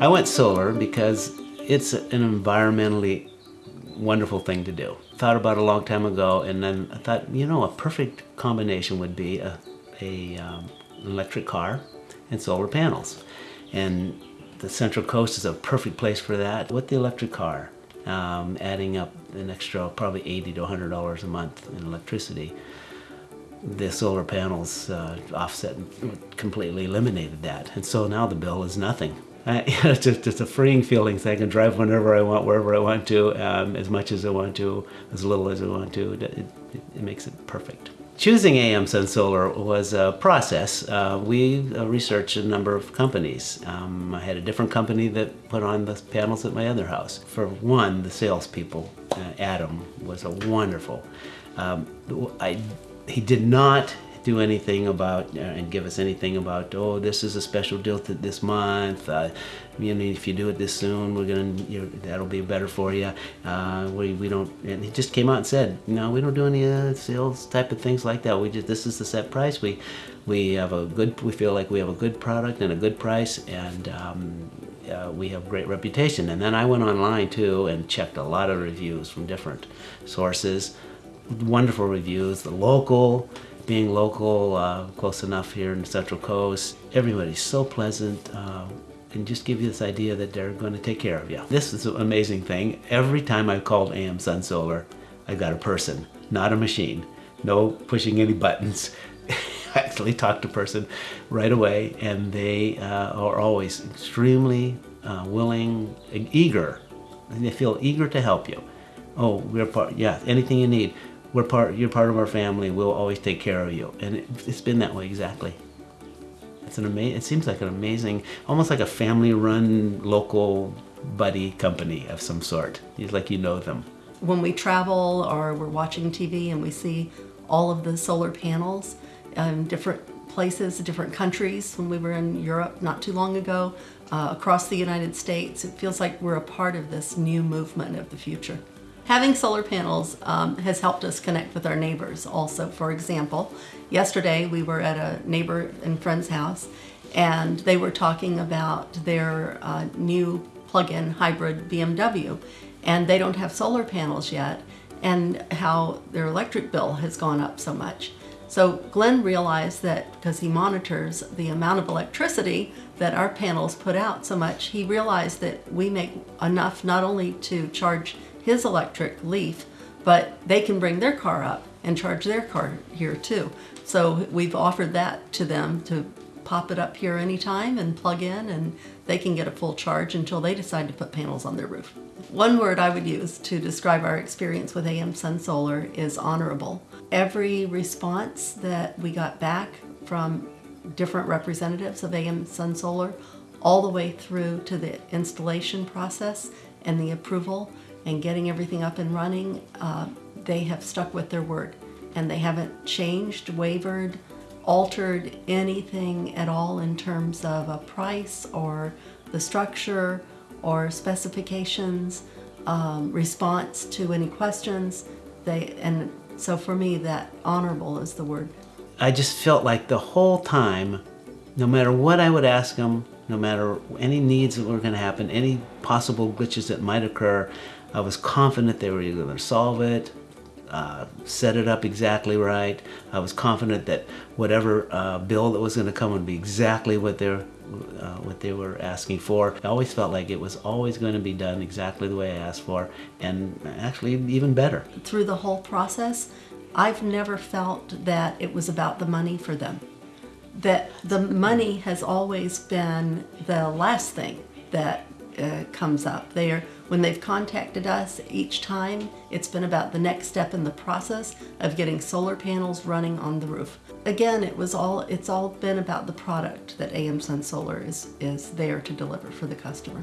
I went solar because it's an environmentally wonderful thing to do. Thought about a long time ago and then I thought, you know, a perfect combination would be a, a um, electric car and solar panels. And the Central Coast is a perfect place for that. With the electric car, um, adding up an extra probably 80 to $100 a month in electricity, the solar panels uh, offset completely eliminated that. And so now the bill is nothing. Uh, it's just, just a freeing feeling so I can drive whenever I want, wherever I want to, um, as much as I want to, as little as I want to. It, it, it makes it perfect. Choosing AM Sun Solar was a process. Uh, we uh, researched a number of companies. Um, I had a different company that put on the panels at my other house. For one, the salespeople, uh, Adam, was a wonderful. Um, I, he did not do anything about uh, and give us anything about oh this is a special deal this month uh, you know if you do it this soon we're gonna you that'll be better for you uh, we, we don't and he just came out and said no we don't do any uh, sales type of things like that. We just this is the set price. We we have a good we feel like we have a good product and a good price and um, uh, we have great reputation. And then I went online too and checked a lot of reviews from different sources. Wonderful reviews the local being local, uh, close enough here in the Central Coast, everybody's so pleasant uh, and just give you this idea that they're going to take care of you. This is an amazing thing. Every time I've called AM Sun Solar, I've got a person, not a machine. No pushing any buttons. I actually talk to a person right away and they uh, are always extremely uh, willing, eager. And they feel eager to help you. Oh, we're part, yeah, anything you need we're part, you're part of our family. We'll always take care of you. And it, has been that way exactly. It's an amazing, it seems like an amazing, almost like a family run local buddy company of some sort. It's like you know them. When we travel or we're watching TV and we see all of the solar panels in different places, different countries, when we were in Europe not too long ago, uh, across the United States, it feels like we're a part of this new movement of the future. Having solar panels um, has helped us connect with our neighbors also. For example, yesterday we were at a neighbor and friend's house and they were talking about their uh, new plug-in hybrid BMW and they don't have solar panels yet and how their electric bill has gone up so much. So Glenn realized that because he monitors the amount of electricity that our panels put out so much, he realized that we make enough not only to charge his electric Leaf, but they can bring their car up and charge their car here too. So we've offered that to them to pop it up here anytime and plug in and they can get a full charge until they decide to put panels on their roof. One word I would use to describe our experience with AM Sun Solar is honorable. Every response that we got back from different representatives of AM Sun Solar all the way through to the installation process and the approval and getting everything up and running, uh, they have stuck with their word and they haven't changed, wavered, altered anything at all in terms of a price or the structure or specifications, um, response to any questions. They and so for me that honorable is the word. I just felt like the whole time, no matter what I would ask them, no matter any needs that were going to happen, any possible glitches that might occur, I was confident they were going to solve it, uh, set it up exactly right. I was confident that whatever uh, bill that was going to come would be exactly what they're uh, what they were asking for. I always felt like it was always going to be done exactly the way I asked for and actually even better. Through the whole process, I've never felt that it was about the money for them. That the money has always been the last thing that uh, comes up. They are, when they've contacted us each time, it's been about the next step in the process of getting solar panels running on the roof. Again, it was all, it's all been about the product that AM Sun Solar is, is there to deliver for the customer.